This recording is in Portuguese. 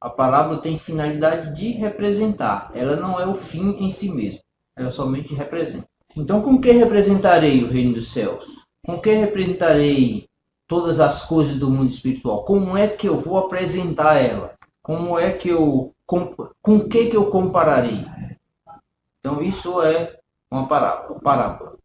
A palavra tem finalidade de representar. Ela não é o fim em si mesmo. Ela somente representa. Então, com que representarei o reino dos céus? Com que representarei todas as coisas do mundo espiritual? Como é que eu vou apresentar ela? Como é que eu com, com que que eu compararei? Então isso é uma parábola. parábola.